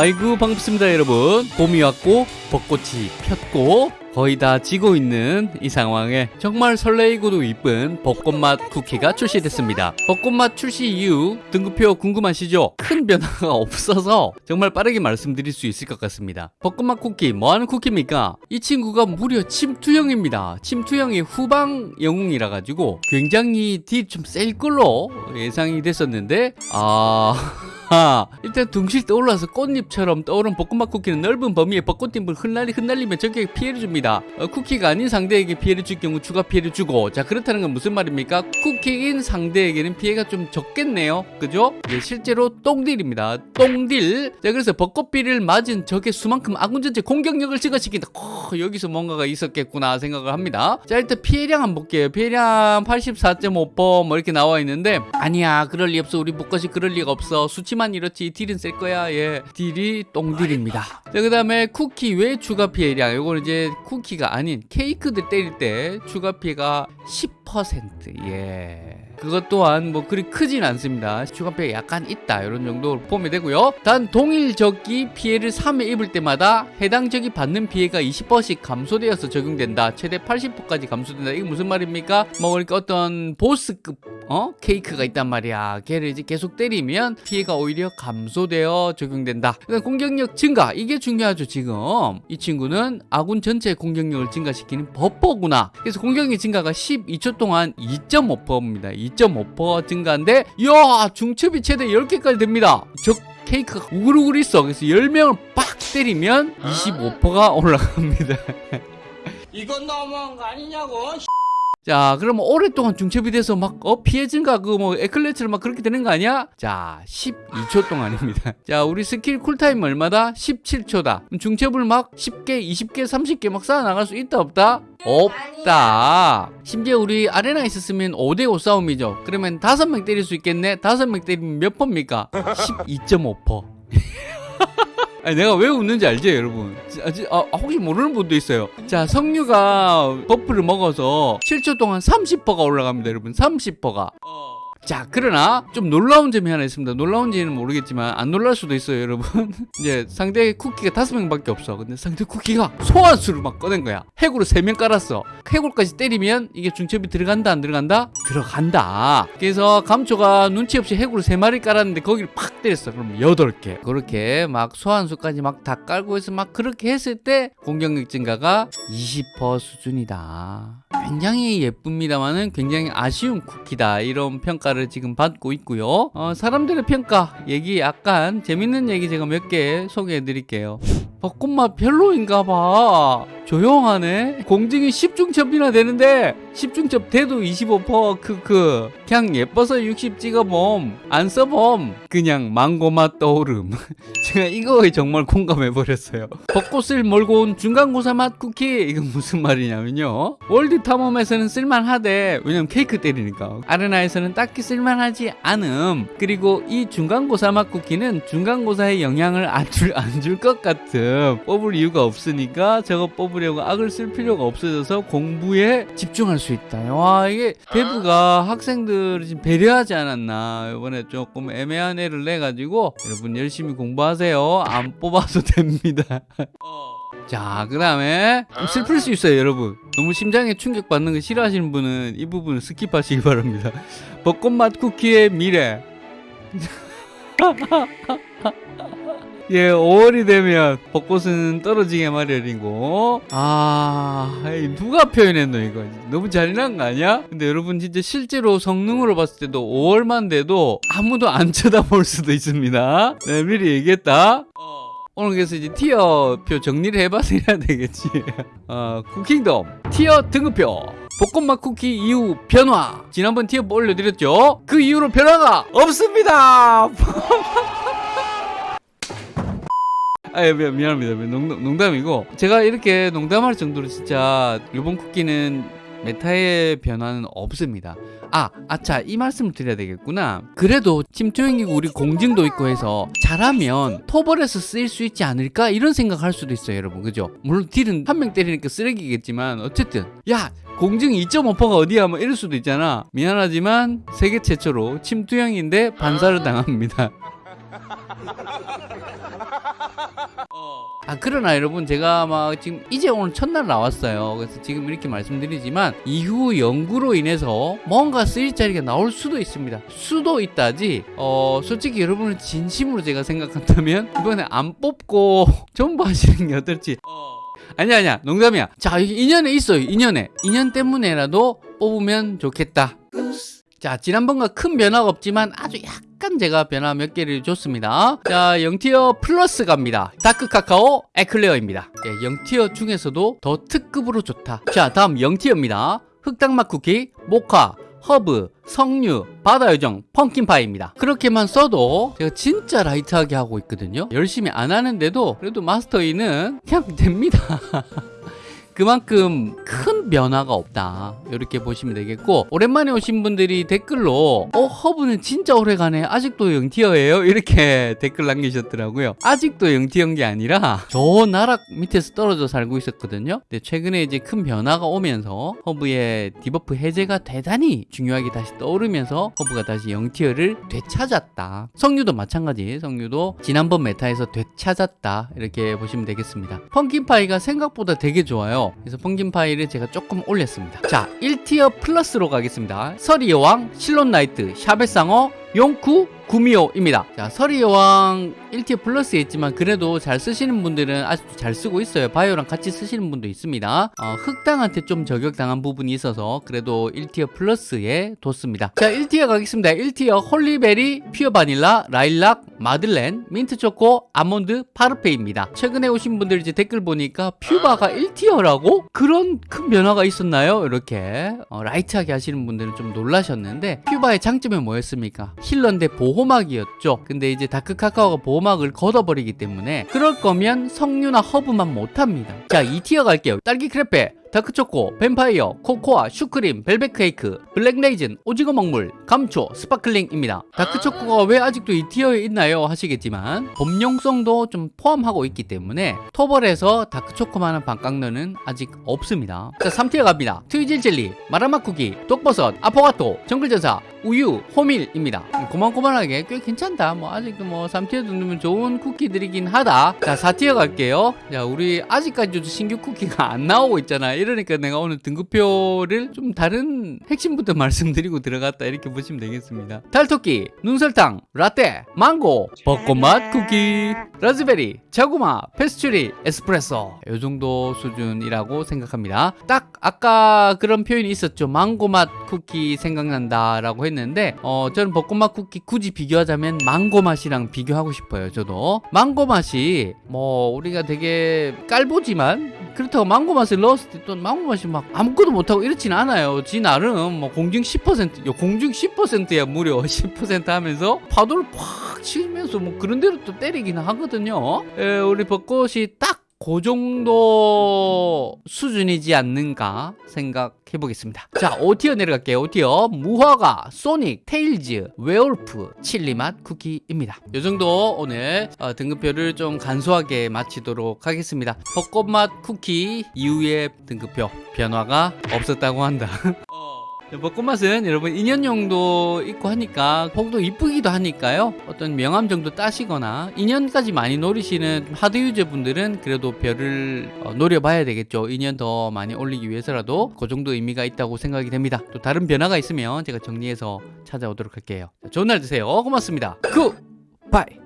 아이고 반갑습니다 여러분. 봄이 왔고 벚꽃이 폈고 거의 다 지고 있는 이 상황에 정말 설레이고도 이쁜 벚꽃맛 쿠키가 출시됐습니다 벚꽃맛 출시 이후 등급표 궁금하시죠? 큰 변화가 없어서 정말 빠르게 말씀드릴 수 있을 것 같습니다 벚꽃맛 쿠키 뭐하는 쿠키입니까? 이 친구가 무려 침투형입니다 침투형이 후방 영웅이라 가지고 굉장히 딜좀셀 걸로 예상이 됐었는데 아... 아, 일단 둥실 떠올라서 꽃잎처럼 떠오른 벚꽃맛 쿠키는 넓은 범위의 벚꽃잎을 흩날리 흩날리며 적에게 피해를 줍니다. 어, 쿠키가 아닌 상대에게 피해를 줄 경우 추가 피해를 주고 자 그렇다는 건 무슨 말입니까? 쿠키인 상대에게는 피해가 좀 적겠네요. 그죠? 예, 실제로 똥딜입니다. 똥딜. 자 그래서 벚꽃비를 맞은 적의 수만큼 아군 전체 공격력을 증가시킨다. 어, 여기서 뭔가가 있었겠구나 생각을 합니다. 자 일단 피해량 한번 볼게요. 피해량 84.5%뭐 이렇게 나와 있는데 아니야 그럴 리 없어 우리 벚꽃이 그럴 리가 없어 수치만 이렇지 딜은 셀 거야 예 딜이 똥딜입니다 자 그 다음에 쿠키 외 추가 피해량 요거는 이제 쿠키가 아닌 케이크들 때릴 때 추가 피해가 10%예. 그것 또한 뭐 그리 크진 않습니다. 추가 피해 약간 있다. 이런 정도로 보면 되고요. 단 동일 적이 피해를 3회 입을 때마다 해당 적이 받는 피해가 20%씩 감소되어서 적용된다. 최대 80%까지 감소된다. 이게 무슨 말입니까? 뭐 그러니까 어떤 보스급 어? 케이크가 있단 말이야. 걔를 이제 계속 때리면 피해가 오히려 감소되어 적용된다. 그다음 공격력 증가. 이게 중요하죠 지금. 이 친구는 아군 전체 공격력을 증가시키는 버퍼구나. 그래서 공격력 증가가 12초 동안 2.5%입니다. 2.5% 증가인데 이야 중첩이 최대 10개까지 됩니다. 적 케이크가 우글우글 있어. 그래서 10명을 빡 때리면 25%가 올라갑니다. 이건 너무한 거 아니냐고. 자 그러면 오랫동안 중첩이 돼서 막 어, 피해 증가 그 뭐 에클레처럼 막 그렇게 되는 거 아니야? 자 12초 동안입니다 자 우리 스킬 쿨타임 얼마다? 17초다 그럼 중첩을 막 10개 20개 30개 막 쌓아 나갈 수 있다 없다? 없다 심지어 우리 아레나 있었으면 5대5 싸움이죠 그러면 5명 때릴 수 있겠네 5명 때리면 몇 번입니까? 12.5% 아니 내가 왜 웃는지 알죠 여러분? 아, 지- 아, 혹시 모르는 분도 있어요. 자 석류가 buff를 먹어서 7초 동안 30%가 올라갑니다 여러분. 30%가 자 그러나 좀 놀라운 점이 하나 있습니다. 놀라운지는 모르겠지만 안 놀랄 수도 있어요 여러분. 이제 상대 쿠키가 다섯 명밖에 없어. 근데 상대 쿠키가 소환수를 막 꺼낸 거야. 해골을 세 명 깔았어. 해골까지 때리면 이게 중첩이 들어간다 안 들어간다? 들어간다. 그래서 감초가 눈치 없이 해골을 세 마리 깔았는데 거기를 팍 때렸어. 그럼 여덟 개. 그렇게 막 소환수까지 막 다 깔고 해서 막 그렇게 했을 때 공격력 증가가 20% 수준이다. 굉장히 예쁩니다만은 굉장히 아쉬운 쿠키다. 이런 평가를 지금 받고 있고요. 어, 사람들의 평가 얘기 약간 재밌는 얘기 제가 몇 개 소개해 드릴게요. 벚꽃맛 별로인가 봐. 조용하네. 공증이 10중첩이나 되는데 10중첩 돼도 25% 크크 그냥 예뻐서 60 찍어봄 안 써봄 그냥 망고맛 떠오름. 제가 이거에 정말 공감해 버렸어요. 벚꽃을 몰고 온 중간고사 맛 쿠키. 이건 무슨 말이냐면요. 월드 탐험에서는 쓸만하대. 왜냐면 케이크 때리니까. 아레나에서는 딱히 쓸만하지 않음. 그리고 이 중간고사 맛 쿠키는 중간고사에 영향을 안 줄 안 줄 것 같음. 뽑을 이유가 없으니까 저거 뽑으려고 악을 쓸 필요가 없어져서 공부에 집중할 수 있다 와 이게 대부가 학생들을 지금 배려하지 않았나 이번에 조금 애매한 애를 내가지고 여러분 열심히 공부하세요 안 뽑아도 됩니다 자, 그 다음에 좀 슬플 수 있어요, 여러분. 너무 심장에 충격받는 거 싫어하시는 분은 이 부분을 스킵하시기 바랍니다. 벚꽃맛 쿠키의 미래. 예, 5월이 되면 벚꽃은 떨어지게 마련이고, 아, 누가 표현했노, 이거. 너무 잔인한 거 아니야? 근데 여러분, 진짜 실제로 성능으로 봤을 때도 5월만 돼도 아무도 안 쳐다볼 수도 있습니다. 네, 미리 얘기했다. 오늘 그래서 이제 티어표 정리를 해봐서 해야 되겠지. 어, 쿠킹덤 티어 등급표. 벚꽃맛 쿠키 이후 변화. 지난번 티어 올려드렸죠? 그 이후로 변화가 없습니다. 아, 예, 미- 미안합니다. 농담, 농담이고. 제가 이렇게 농담할 정도로 진짜 이번 쿠키는 메타의 변화는 없습니다. 아, 아차, 이 말씀을 드려야 되겠구나. 그래도 침투형이고 우리 공증도 있고 해서 잘하면 토벌에서 쓰일 수 있지 않을까? 이런 생각할 수도 있어요, 여러분. 그죠? 물론 딜은 한 명 때리니까 쓰레기겠지만, 어쨌든. 야! 공증 2.5%가 어디야? 뭐 이럴 수도 있잖아. 미안하지만 세계 최초로 침투형인데 반사를 당합니다. 아 그러나 여러분 제가 막 지금 이제 오늘 첫날 나왔어요. 그래서 지금 이렇게 말씀드리지만 이후 연구로 인해서 뭔가 쓰일 자리가 나올 수도 있습니다. 수도 있다지 어 솔직히 여러분을 진심으로 제가 생각한다면 이번에 안 뽑고 전부 하시는 게 어떨지. 아니야 아니야. 농담이야. 자 인연에 있어요 인연에. 인연 때문에라도 뽑으면 좋겠다. 자 지난번과 큰 변화가 없지만 아주 약간 제가 변화 몇 개를 줬습니다 자 0tier 플러스 갑니다 다크 카카오 에클레어입니다 예, 0tier 중에서도 더 특급으로 좋다 자 다음 0tier입니다 흑당맛 쿠키 모카 허브, 석류, 바다요정, 펌킨파이입니다. 그렇게만 써도 제가 진짜 light하게 하고 있거든요. 열심히 안 하는데도 그래도 마스터이는 그냥 됩니다. 그만큼 큰 변화가 없다. 이렇게 보시면 되겠고 오랜만에 오신 분들이 댓글로 어 허브는 진짜 오래가네 아직도 0tier예요? 이렇게 댓글 남기셨더라고요. 아직도 0tier인 게 아니라 저 나락 밑에서 떨어져 살고 있었거든요. 근데 최근에 이제 큰 변화가 오면서 허브의 debuff 해제가 대단히 중요하게 다시 떠오르면서 허브가 다시 0tier를 되찾았다. 석류도 마찬가지. 석류도 지난번 meta에서 되찾았다. 이렇게 보시면 되겠습니다. 펌킨파이가 생각보다 되게 좋아요 그래서 펌킨파이를 제가 조금 올렸습니다. 자 1tier 플러스로 가겠습니다. 서리 여왕 실론 나이트 샤벳상어 용쿠 구미호입니다. 자, 서리 여왕 1tier 플러스에 있지만 그래도 잘 쓰시는 분들은 아직도 잘 쓰고 있어요. 바이오랑 같이 쓰시는 분도 있습니다. 어, 흑당한테 좀 저격당한 부분이 있어서 그래도 1tier 플러스에 뒀습니다. 자, 1티어 가겠습니다. 1티어 홀리베리, 퓨어 바닐라, 라일락, 마들렌, 민트초코, 아몬드, 파르페입니다. 최근에 오신 분들 이제 댓글 보니까 퓨바가 1tier라고? 그런 큰 변화가 있었나요? 이렇게 어, light하게 하시는 분들은 좀 놀라셨는데 퓨바의 장점이 뭐였습니까? healer인데 보호막이었죠. 근데 이제 다크 카카오가 보호막을 걷어버리기 때문에 그럴 거면 석류나 허브만 못합니다. 자, 2tier 갈게요. 딸기 크레페, 다크초코, 뱀파이어, 코코아, 슈크림, 벨벳 케이크, 블랙 레이즌, 오징어 먹물, 감초, 스파클링입니다. 다크초코가 왜 아직도 이 tier에 있나요? 하시겠지만 범용성도 좀 포함하고 있기 때문에 토벌에서 다크초코만한 반깡너는 아직 없습니다. 자, 3tier 갑니다. 트위질 젤리, 마라맛 쿠키, 독버섯, 아포가토, 정글전사, 우유, 호밀입니다. 고만고만하게 꽤 괜찮다. 뭐 아직도 뭐 3tier 정도면 좋은 쿠키들이긴 하다. 자, 4tier 갈게요. 자, 우리 아직까지도 신규 쿠키가 안 나오고 있잖아. 이러니까 내가 오늘 등급표를 좀 다른 핵심부터 말씀드리고 들어갔다 이렇게 보시면 되겠습니다. 달토끼, 눈설탕, 라떼, 망고, 벚꽃맛 쿠키, 라즈베리, 자구마, 페스츄리, 에스프레소 이 정도 수준이라고 생각합니다. 딱 아까 그런 표현이 있었죠. 망고 맛 쿠키 생각난다 라고 했는데 어 저는 벚꽃맛 쿠키 굳이 비교하자면 망고 맛이랑 비교하고 싶어요. 저도 망고 맛이 뭐 우리가 되게 깔보지만 그렇다고 망고 맛을 넣었을 때또 망고 맛이 막 아무것도 못하고 이렇진 않아요. 지 나름 뭐 공중 10%요 공중 10%야 무려 10% 하면서 파도를 팍 치면서 뭐 그런 대로 또 때리긴 하거든요. 에, 우리 벚꽃이 딱 그 정도 수준이지 않는가 생각해 보겠습니다. 자, 5티어 내려갈게요. 5티어 무화과, 소닉, 테일즈, 웨어울프, 칠리맛 쿠키입니다. 이 정도 오늘 어, 등급표를 좀 간소하게 마치도록 하겠습니다. 벚꽃맛 쿠키 이후의 등급표 변화가 없었다고 한다. 벚꽃맛은 여러분 인연용도 있고 하니까 룩도 이쁘기도 하니까요. 어떤 명함 정도 따시거나 인연까지 많이 노리시는 hard user 분들은 그래도 별을 어, 노려봐야 되겠죠. 인연 더 많이 올리기 위해서라도 그 정도 의미가 있다고 생각이 됩니다. 또 다른 변화가 있으면 제가 정리해서 찾아오도록 할게요. 자, 좋은 날 되세요. 고맙습니다. Goodbye